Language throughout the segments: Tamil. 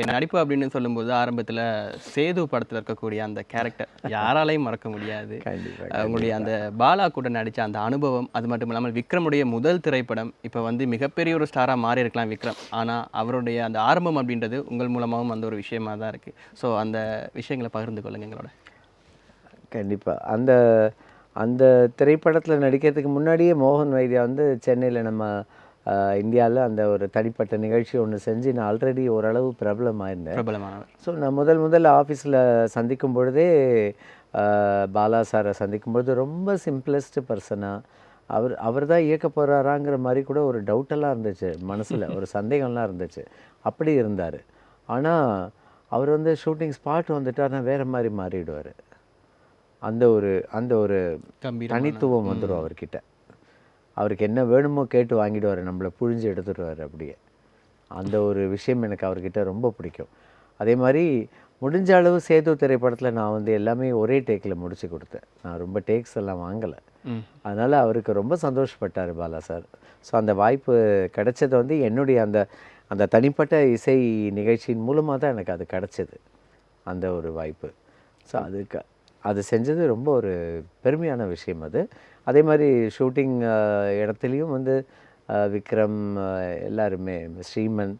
நடிப்பு அப்படின்னு சொல்லும்போது ஆரம்பத்துல சேது படத்துல இருக்கக்கூடிய அந்த கேரக்டர் யாராலையும் மறக்க முடியாது. உங்களுடைய அந்த பாலா கூட நடிச்ச அந்த அனுபவம் அது மட்டும் இல்லாமல் விக்ரமுடைய முதல் திரைப்படம் இப்போ வந்து மிகப்பெரிய ஒரு ஸ்டாராக மாறி இருக்கலாம் விக்ரம். ஆனா அவருடைய அந்த ஆரம்பம் அப்படின்றது உங்கள் மூலமாகவும் அந்த ஒரு விஷயமா தான் இருக்கு. ஸோ அந்த விஷயங்களை பகிர்ந்து கொள்ளுங்க எங்களோட. கண்டிப்பாக அந்த அந்த திரைப்படத்தில் நடிக்கிறதுக்கு முன்னாடியே மோகன் வைத்தியா வந்து சென்னையில் நம்ம இந்தியாவில் அந்த ஒரு தனிப்பட்ட நிகழ்ச்சி ஒன்று செஞ்சு நான் ஆல்ரெடி ஓரளவு பிரபலமாயிருந்தேன். பிரபலமானவர். ஸோ நான் முதல் முதல்ல ஆஃபீஸில் சந்திக்கும் பொழுதே பாலா சாரை சந்திக்கும் பொழுது ரொம்ப சிம்பிளஸ்ட் பர்சனாக அவர் அவர் தான் இயக்க போகிறாராங்கிற மாதிரி கூட ஒரு டவுட்டெல்லாம் இருந்துச்சு மனசில் ஒரு சந்தேகம்லாம் இருந்துச்சு. அப்படி இருந்தார். ஆனால் அவர் வந்து ஷூட்டிங் ஸ்பாட் வந்துட்டாருன்னா வேறு மாதிரி மாறிடுவார். அந்த ஒரு அந்த ஒரு தனித்துவம் வந்துடும் அவர்கிட்ட. அவருக்கு என்ன வேணுமோ கேட்டு வாங்கிடுவார் நம்மளை புழிஞ்சு எடுத்துடுவார் அப்படியே. அந்த ஒரு விஷயம் எனக்கு அவர்கிட்ட ரொம்ப பிடிக்கும். அதே மாதிரி முடிஞ்ச அளவு சேது திரைப்படத்தில் நான் வந்து எல்லாமே ஒரே டேக்கில் முடிச்சு கொடுத்தேன். நான் ரொம்ப டேக்ஸ் எல்லாம் வாங்கலை. அதனால் அவருக்கு ரொம்ப சந்தோஷப்பட்டார் பாலா சார். ஸோ அந்த வாய்ப்பு கிடைச்சது வந்து என்னுடைய அந்த அந்த தனிப்பட்ட இசை நிகழ்ச்சியின் மூலமாக தான் எனக்கு அது கிடைச்சது. அந்த ஒரு வாய்ப்பு. ஸோ அதுக்கு அது செஞ்சது ரொம்ப ஒரு பெருமையான விஷயம் அது. அதே மாதிரி ஷூட்டிங் இடத்துலையும் வந்து விக்ரம் எல்லாருமே ஸ்ரீமன்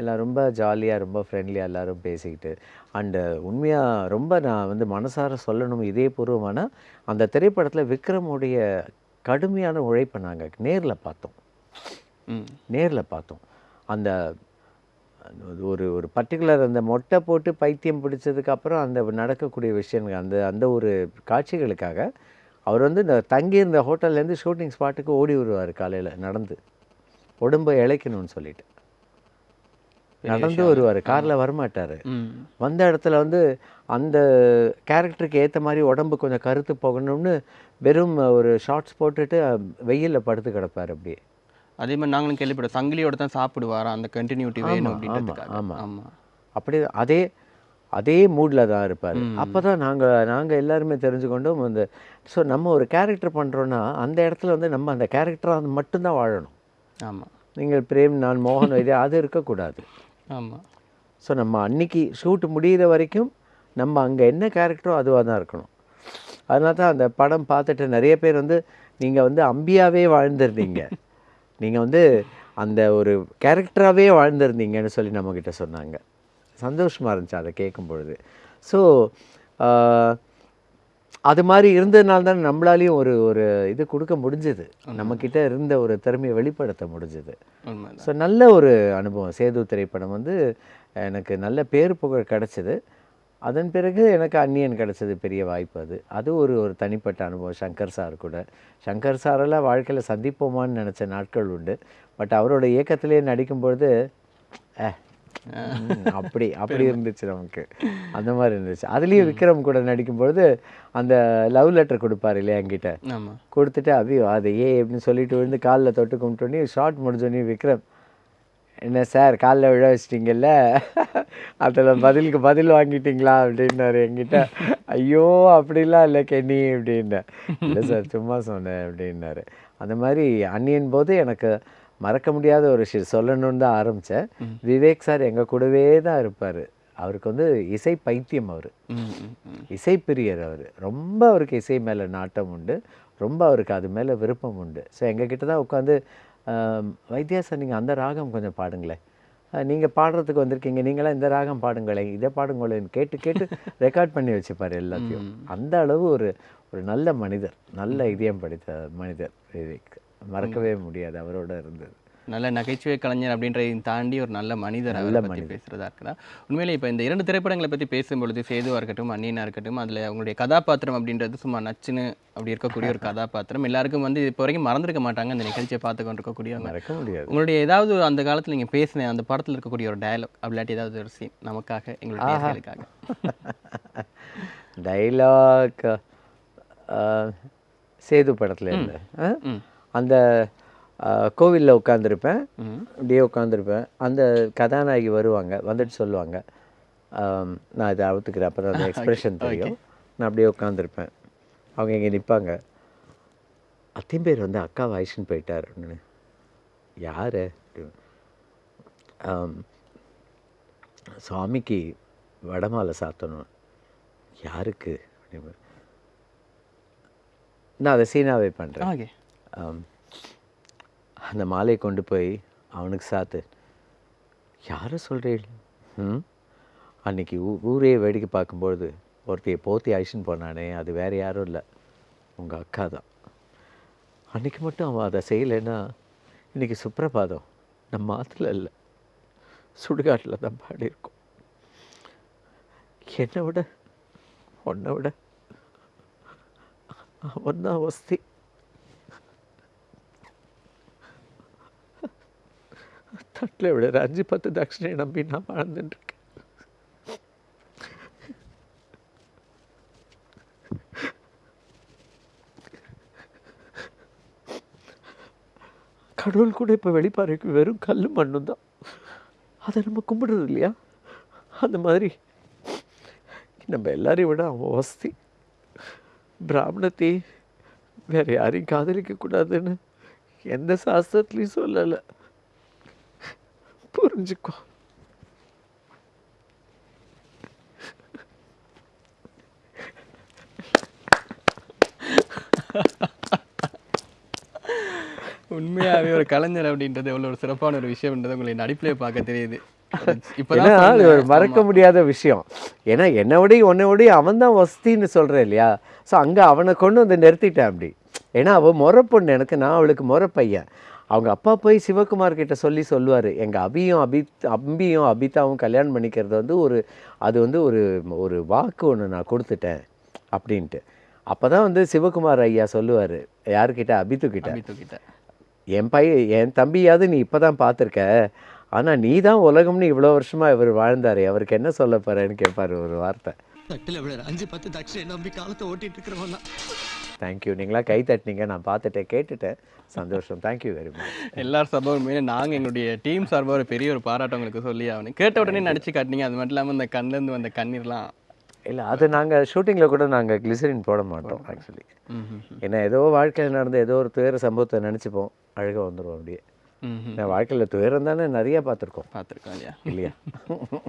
எல்லாம் ரொம்ப ஜாலியாக ரொம்ப ஃப்ரெண்ட்லியாக எல்லாரும் பேசிக்கிட்டு. அண்டு உண்மையாக ரொம்ப நான் வந்து மனசார சொல்லணும் இதே பூர்வமான அந்த திரைப்படத்தில் விக்ரமுடைய கடுமையான உழைப்பை நாங்கள் நேரில் பார்த்தோம். நேரில் பார்த்தோம். அந்த ஒரு ஒரு பர்டிகுலர் அந்த மொட்டை போட்டு பைத்தியம் பிடிச்சதுக்கு அப்புறம் அந்த நடக்கக்கூடிய விஷயங்கள் அந்த அந்த ஒரு காட்சிகளுக்காக அவர் வந்து இந்த தங்கியிருந்த ஹோட்டல்லேருந்து ஷூட்டிங் ஸ்பாட்டுக்கு ஓடி வருவார் காலையில் நடந்து. உடம்பை இழைக்கணும்னு சொல்லிட்டு. நடந்து வருவார் காரில் வரமாட்டார். வந்த இடத்துல வந்து அந்த கேரக்டருக்கு ஏற்ற மாதிரி உடம்பு கொஞ்சம் கருத்து போகணும்னு வெறும் ஒரு ஷார்ட்ஸ் போட்டுட்டு வெயிலில் படுத்து கிடப்பார் அப்படியே. அதே மாதிரி நாங்களும் கேள்விப்பட்டோம். சங்கிலியோட தான் சாப்பிடுவாரா? அந்த கண்டினியூட்டி வேணும் அப்படின்றதுக்காக. ஆமா. ஆமா. அப்படி அதே அதே மூடில் தான் இருப்பார். அப்போ தான் நாங்கள் நாங்கள் எல்லாருமே தெரிஞ்சுக்கொண்டோம் அந்த ஸோ நம்ம ஒரு கேரக்டர் பண்ணுறோன்னா அந்த இடத்துல வந்து நம்ம அந்த கேரக்டராக மட்டும்தான் வாழணும். ஆமா. நீங்கள் பிரேம் நான் மோகன் வைத்தியா அது இருக்கக்கூடாது. ஆமா. ஸோ நம்ம அன்னைக்கு ஷூட் முடியிற வரைக்கும் நம்ம அங்கே என்ன கேரக்டரோ அதுவாக தான் இருக்கணும். அதனால தான் அந்த படம் பார்த்துட்டு நிறைய பேர் வந்து நீங்கள் வந்து அம்பியாவே வாழ்ந்திருந்தீங்க நீங்கள் வந்து அந்த ஒரு கேரக்டராகவே வாழ்ந்திருந்தீங்கன்னு சொல்லி நம்மக்கிட்ட சொன்னாங்க. சந்தோஷமாக இருந்துச்சு அதை கேட்கும் பொழுது ஸோ அது மாதிரி இருந்ததுனால தான் நம்மளாலையும் ஒரு ஒரு இது கொடுக்க முடிஞ்சது. நம்மக்கிட்ட இருந்த ஒரு திறமையை வெளிப்படுத்த முடிஞ்சது. ஸோ நல்ல ஒரு அனுபவம். சேது திரைப்படம் வந்து எனக்கு நல்ல பேர் புகழ் கிடச்சிது. அதன் பிறகு எனக்கு அந்நியன் கிடச்சது பெரிய வாய்ப்பு அது. அது ஒரு ஒரு தனிப்பட்ட அனுபவம். சங்கர் சார் கூட. சங்கர் சாரெல்லாம் வாழ்க்கையில் சந்திப்போமான்னு நினச்ச நாட்கள் உண்டு. பட் அவரோட இயக்கத்திலே நடிக்கும்பொழுது அப்படி அப்படி இருந்துச்சு நமக்கு. அந்த மாதிரி இருந்துச்சு. அதுலேயும் விக்ரம் கூட நடிக்கும்பொழுது அந்த லவ் லெட்டர் கொடுப்பாரு இல்லையா என்கிட்ட. கொடுத்துட்டு அபியோ அது ஏ அப்படின்னு சொல்லிட்டு விழுந்து காலில் தொட்டு கும்பிட்டோன்னே ஷார்ட் முடிஞ்சோடனே விக்ரம் என்ன சார் காலில் விழ வச்சிட்டிங்கல்ல? அதில் பதிலுக்கு பதில் வாங்கிட்டீங்களா அப்படின்னாரு என்கிட்ட. ஐயோ அப்படிலாம் இல்லை கென்னி அப்படின்னேன் இல்லை சார் சும்மா சொன்னேன் அப்படின்னாரு. அந்த மாதிரி அந்நியன் போது எனக்கு மறக்க முடியாத ஒரு விஷயம் சொல்லணும்னு தான் ஆரம்பித்தேன் விவேக் சார் எங்கள் கூடவே தான் இருப்பார். அவருக்கு வந்து இசை பைத்தியம் அவர். இசைப்பிரியர் அவர். ரொம்ப அவருக்கு இசை மேலே நாட்டம் உண்டு. ரொம்ப அவருக்கு அது மேலே விருப்பம் உண்டு. ஸோ எங்ககிட்ட தான் உட்காந்து வைத்தியா சார் நீங்கள் அந்த ராகம் கொஞ்சம் பாடுங்களேன். நீங்கள் பாடுறதுக்கு வந்திருக்கீங்க நீங்களாம் இந்த ராகம் பாடுங்களேன் இதை பாடுங்களேன் கேட்டு கேட்டு ரெக்கார்ட் பண்ணி வச்சுப்பார் எல்லாத்தையும். அந்த அளவு ஒரு ஒரு நல்ல மனிதர் நல்ல இதயம் படித்த மனிதர் விவேக். மறக்கவே முடியாது அவரோட இருந்தது நல்ல நகைச்சுவை கலைஞர் அப்படின்றதையும் தாண்டி ஒரு நல்ல மனிதர் அவரை பற்றி பேசுறதா இருக்குதா உண்மையிலே இப்போ இந்த இரண்டு திரைப்படங்களை பற்றி பேசும்பொழுது சேதுவாக இருக்கட்டும் அந்நியனாக இருக்கட்டும் அதில் அவங்களுடைய கதாபாத்திரம் அப்படின்றது சும்மா நச்சுன்னு அப்படி இருக்கக்கூடிய ஒரு கதாபாத்திரம். எல்லாருக்கும் வந்து இப்போ வரைக்கும் மறந்துருக்க மாட்டாங்க அந்த நிகழ்ச்சியை பார்த்து கொண்டிருக்கக்கூடியவங்க. மறக்க முடியாது. உங்களுடைய ஏதாவது அந்த காலத்தில் நீங்கள் பேசின அந்த படத்தில் இருக்கக்கூடிய ஒரு டயலாக் அப்படிலாட்டி ஏதாவது ஒரு சீன் நமக்காக எங்களுடைய நேயர்களுக்காக. டைலாக் சேது படத்தில் இருந்து அந்த கோவிலில் உட்காந்துருப்பேன் அப்படியே உட்காந்துருப்பேன் அந்த கதாநாயகி வருவாங்க. வந்துட்டு சொல்லுவாங்க. நான் இதை அவுத்துக்கிறேன். அப்போ தான் அந்த எக்ஸ்பிரஷன் தெரியும். நான் அப்படியே உட்காந்துருப்பேன் அவங்க இங்கே நிற்பாங்க. அத்தையும் பேர் வந்து அக்கா வயசுன்னு போயிட்டார். அப்படின்னு. யார்? சுவாமிக்கு வடமாலை சாத்தணும். யாருக்கு? அப்படின்னு. நான் அதை சீனாவே பண்ணுறேன் அந்த மாலையை கொண்டு போய் அவனுக்கு சாத்து. யாரை சொல்கிறீள் ம்? அன்னைக்கு ஊ ஊரே வேடிக்கை பார்க்கும்பொழுது ஒருத்தையை போத்தி அழிச்சின்னு போனானே அது வேறு யாரும் இல்லை. உங்கள் அக்கா தான். அன்றைக்கி மட்டும் அவன் அதை செய்யலைன்னா இன்றைக்கி சுப்ரபாதம் நம்ம ஆற்றுல இல்லை. சுடுகாட்டில் தான் பாடியிருக்கோம் என்னை விட உன்னை விட அவன் தான் வஸ்தி. தட்டில் விட அஞ்சு பத்து தட்சிணை நம்பி நான் வாழ்ந்துட்டுருக்கேன். கடவுள் கூட இப்போ வெளிப்பாறைக்கு வெறும் கல் மண்ணும் தான். அதை நம்ம கும்பிடுறது இல்லையா? அந்த மாதிரி. நம்ம எல்லாரையும் விட அவன் வசதி. பிராமணத்தை வேற யாரையும் காதலிக்கக்கூடாதுன்னு எந்த சாஸ்திரத்துலேயும் சொல்லலை. புரிஞ்சுக்கோ. உண்மையாவே ஒரு கலைஞர் அப்படின்றது எவ்வளவு ஒரு சிறப்பான ஒரு விஷயம்ன்றது உங்களை நடிப்பிலே பார்க்க தெரியுது. இப்பதான் ஒரு. மறக்க முடியாத விஷயம். ஏன்னா என்னை விட உன்னை விட அவன் தான் வசதின்னு சொல்கிறேன் இல்லையா? ஸோ அங்கே அவனை கொண்டு வந்து நிறுத்திட்டேன் அப்படி. ஏன்னா அவள் முறை பொண்ணு எனக்கு நான் அவளுக்கு முறை பையன் அவங்க அப்பா போய் சிவகுமார் கிட்ட சொல்லி சொல்லுவார். எங்கள் அபியும் அபி அம்பியும் அபிதாவும் கல்யாணம் பண்ணிக்கிறது வந்து ஒரு அது வந்து ஒரு ஒரு வாக்கு ஒன்று நான் கொடுத்துட்டேன் அப்படின்ட்டு. அப்போ தான் வந்து சிவகுமார் ஐயா சொல்லுவார். யாருக்கிட்ட அபித்து கிட்ட. தூக்கிட்ட என் பையன் என் தம்பியாவது நீ இப்போ தான் பார்த்துருக்க. ஆனால் நீ தான் உலகம்னு இவ்வளோ வருஷமாக இவர் வாழ்ந்தாரு. அவருக்கு என்ன சொல்ல போகிறேன்னு கேட்பார் ஒரு வார்த்தை. தட்டுல அஞ்சு பத்து தட்சிணை நம்பி காலத்தை ஓட்டிட்டு இருக்கிறவன் தேங்க்யூ நீங்களா கை தட்டினீங்க நான் பார்த்துட்டேன் கேட்டுட்டேன். சந்தோஷம். தேங்க்யூ வெரி மச் எல்லார் சார்பாக நாங்கள் எங்களுடைய டீம் சார்பாக ஒரு பெரிய ஒரு பாராட்டம் உங்களுக்கு சொல்லி ஆகணும். கேட்ட உடனே நடிச்சு காட்டினீங்க. அது மட்டும் இல்லாமல் அந்த கண்ணிலேருந்து வந்த கண்ணீர்லாம். இல்லை அது நாங்கள் ஷூட்டிங்கில் கூட நாங்கள் கிளிசரின் போட மாட்டோம் ஆக்சுவலி ஏன்னா ஏதோ வாழ்க்கையில் நடந்த ஏதோ ஒரு துயர சம்பவத்தை நினச்சிப்போம் அழுக வந்துடும் அப்படியே. நான் வாழ்க்கையில் துயரம் தானே நிறைய பார்த்துருக்கோம். பார்த்துருக்கோம் இல்லையா? இல்லையா?